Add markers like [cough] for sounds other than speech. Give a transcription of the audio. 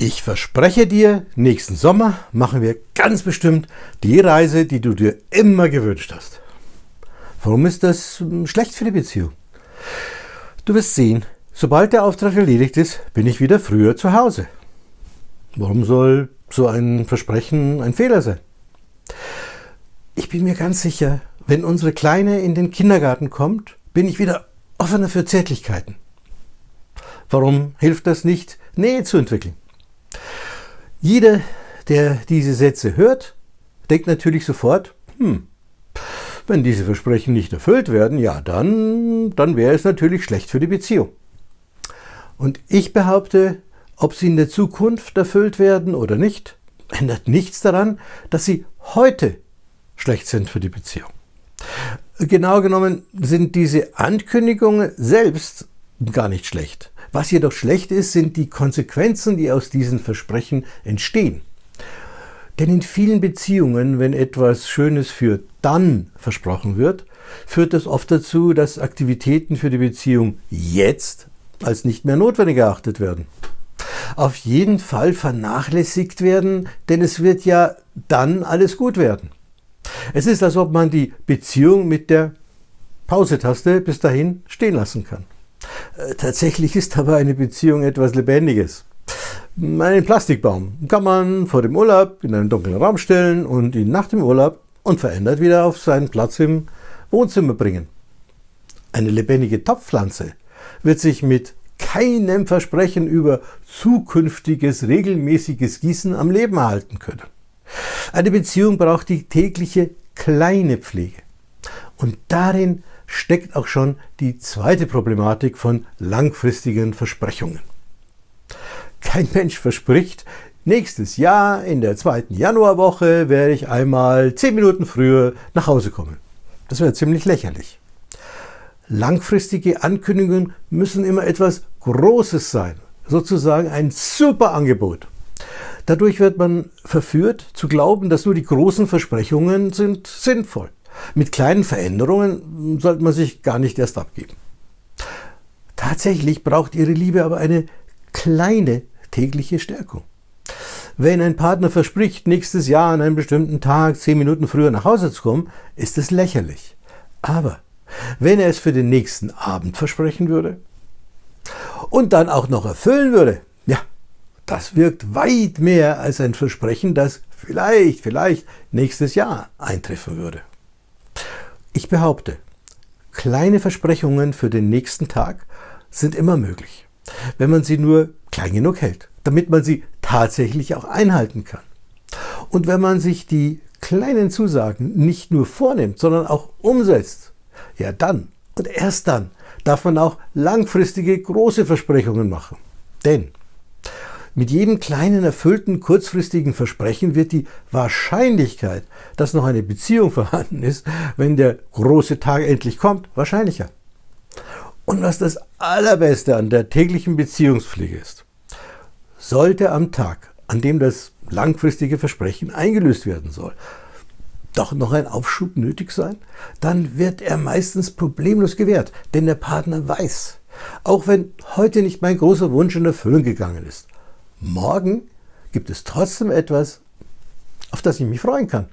Ich verspreche dir, nächsten Sommer machen wir ganz bestimmt die Reise, die du dir immer gewünscht hast. Warum ist das hm, schlecht für die Beziehung? Du wirst sehen, sobald der Auftrag erledigt ist, bin ich wieder früher zu Hause. Warum soll so ein Versprechen ein Fehler sein? Ich bin mir ganz sicher, wenn unsere Kleine in den Kindergarten kommt, bin ich wieder offener für Zärtlichkeiten. Warum hilft das nicht, Nähe zu entwickeln? Jeder, der diese Sätze hört, denkt natürlich sofort, hm, wenn diese Versprechen nicht erfüllt werden, ja, dann, dann wäre es natürlich schlecht für die Beziehung. Und ich behaupte, ob sie in der Zukunft erfüllt werden oder nicht, ändert nichts daran, dass sie heute schlecht sind für die Beziehung. Genau genommen sind diese Ankündigungen selbst gar nicht schlecht. Was jedoch schlecht ist, sind die Konsequenzen, die aus diesen Versprechen entstehen. Denn in vielen Beziehungen, wenn etwas Schönes für dann versprochen wird, führt das oft dazu, dass Aktivitäten für die Beziehung jetzt als nicht mehr notwendig erachtet werden. Auf jeden Fall vernachlässigt werden, denn es wird ja dann alles gut werden. Es ist, als ob man die Beziehung mit der Pause-Taste bis dahin stehen lassen kann. Äh, tatsächlich ist aber eine Beziehung etwas Lebendiges. Einen Plastikbaum kann man vor dem Urlaub in einen dunklen Raum stellen und ihn nach dem Urlaub unverändert wieder auf seinen Platz im Wohnzimmer bringen. Eine lebendige Topfpflanze wird sich mit keinem Versprechen über zukünftiges regelmäßiges Gießen am Leben erhalten können. Eine Beziehung braucht die tägliche kleine Pflege. Und darin steckt auch schon die zweite Problematik von langfristigen Versprechungen. Kein Mensch verspricht, nächstes Jahr in der zweiten Januarwoche werde ich einmal zehn Minuten früher nach Hause kommen. Das wäre ziemlich lächerlich. Langfristige Ankündigungen müssen immer etwas Großes sein, sozusagen ein super Angebot. Dadurch wird man verführt zu glauben, dass nur die großen Versprechungen sind sinnvoll. Mit kleinen Veränderungen sollte man sich gar nicht erst abgeben. Tatsächlich braucht Ihre Liebe aber eine kleine tägliche Stärkung. Wenn ein Partner verspricht, nächstes Jahr an einem bestimmten Tag zehn Minuten früher nach Hause zu kommen, ist es lächerlich. Aber wenn er es für den nächsten Abend versprechen würde und dann auch noch erfüllen würde, ja, das wirkt weit mehr als ein Versprechen, das vielleicht, vielleicht nächstes Jahr eintreffen würde. Ich behaupte, kleine Versprechungen für den nächsten Tag sind immer möglich, wenn man sie nur klein genug hält, damit man sie tatsächlich auch einhalten kann. Und wenn man sich die kleinen Zusagen nicht nur vornimmt, sondern auch umsetzt, ja dann und erst dann darf man auch langfristige große Versprechungen machen. Denn mit jedem kleinen erfüllten kurzfristigen Versprechen wird die Wahrscheinlichkeit, dass noch eine Beziehung [laughs] vorhanden ist, wenn der große Tag endlich kommt, wahrscheinlicher. Und was das Allerbeste an der täglichen Beziehungspflege ist, sollte am Tag, an dem das langfristige Versprechen eingelöst werden soll, doch noch ein Aufschub nötig sein, dann wird er meistens problemlos gewährt, denn der Partner weiß, auch wenn heute nicht mein großer Wunsch in Erfüllung gegangen ist, morgen gibt es trotzdem etwas, auf das ich mich freuen kann.